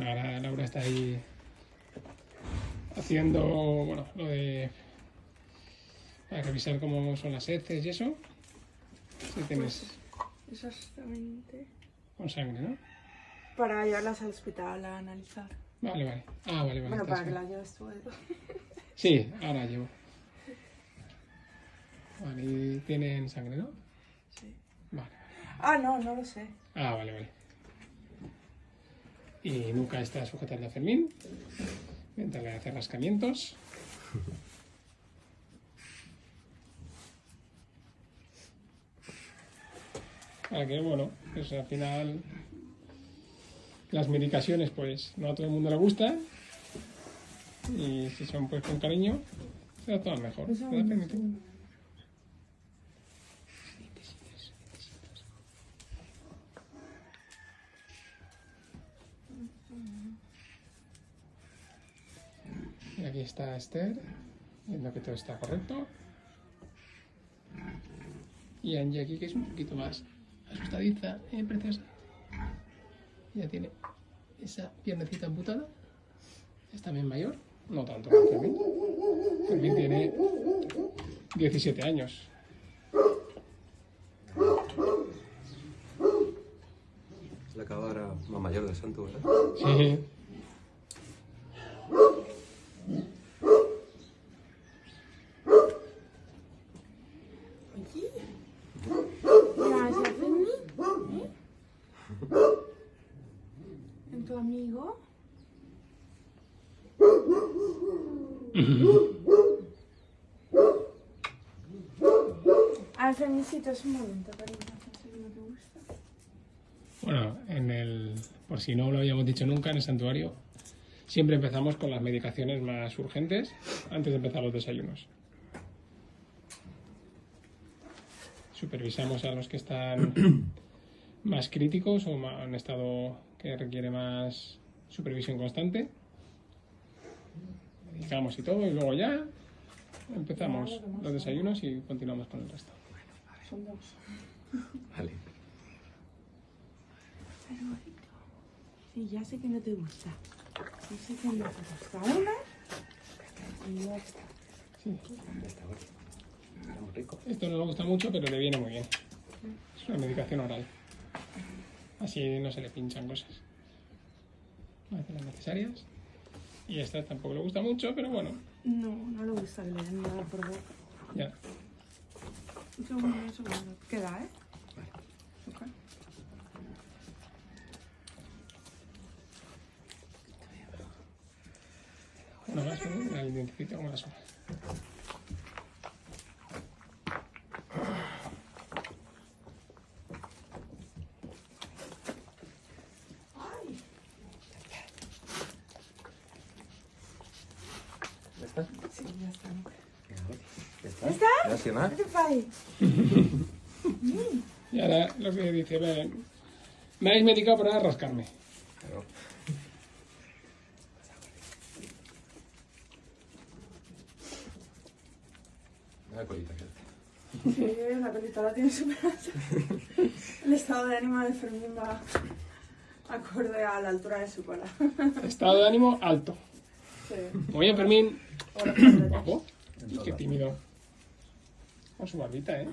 ahora Laura está ahí haciendo, bueno, lo de... Para revisar cómo son las heces y eso. Si tienes Exactamente. con sangre, ¿no? Para llevarlas al hospital a analizar. Vale, vale. Ah, vale, vale. Bueno, para que las lleves tú. Sí, ahora llevo. Vale, y tienen sangre, ¿no? Sí. Vale. Ah, no, no lo sé. Ah, vale, vale. Y nunca está sujetarle a Fermín. Mientras le hace rascamientos. Para que, bueno, pues al final las medicaciones, pues no a todo el mundo le gusta. Y si son pues con cariño, será todo mejor. ¿Te da no permiso? sé. Y aquí está Esther, viendo que todo está correcto. Y Angie aquí, que es un poquito más asustadiza, eh, preciosa. Ya tiene esa piernecita amputada. Es también mayor, no tanto como Fermín. Fermín tiene 17 años. La cabra más mayor de Santo, ¿verdad? Sí. ¿Eh? ¿En tu amigo? A ver, Fermicitos, un momento, cariño. Te gusta. Bueno, en el, por si no lo habíamos dicho nunca, en el santuario siempre empezamos con las medicaciones más urgentes antes de empezar los desayunos. Supervisamos a los que están más críticos o ma- en estado que requiere más supervisión constante. Medicamos y todo, y luego ya empezamos los desayunos y continuamos con el resto. Son dos. Vale. Sí, ya sé que no te gusta. Ya sé que no te gusta. Una. Y ya está. Sí. Está muy rico. Esto no le gusta mucho, pero le viene muy bien. Es una medicación oral. Así no se le pinchan cosas. Hace las necesarias. Y esta tampoco le gusta mucho, pero bueno, No, no le gusta que le den nada por boca. ya. Un segundo, un segundo. Queda, ¿eh? Ok. Una más, ¿no? La identifico como la sola. ¿Ya está? Sí, ya está. ¿Ya está? ¿Ya está? Gracias, ¿no? ¿Qué fai? Y ahora lo que dice, "Ve, me habéis medicado para rascarme. Claro. La colita que hace. Sí, la colita la tiene súper. El estado de ánimo de Fermín va acorde a la altura de su cola. Estado de ánimo alto. Sí. Muy bien, Fermín. Ahora, Guapo. Qué tímido. Con su barbita, ¿eh?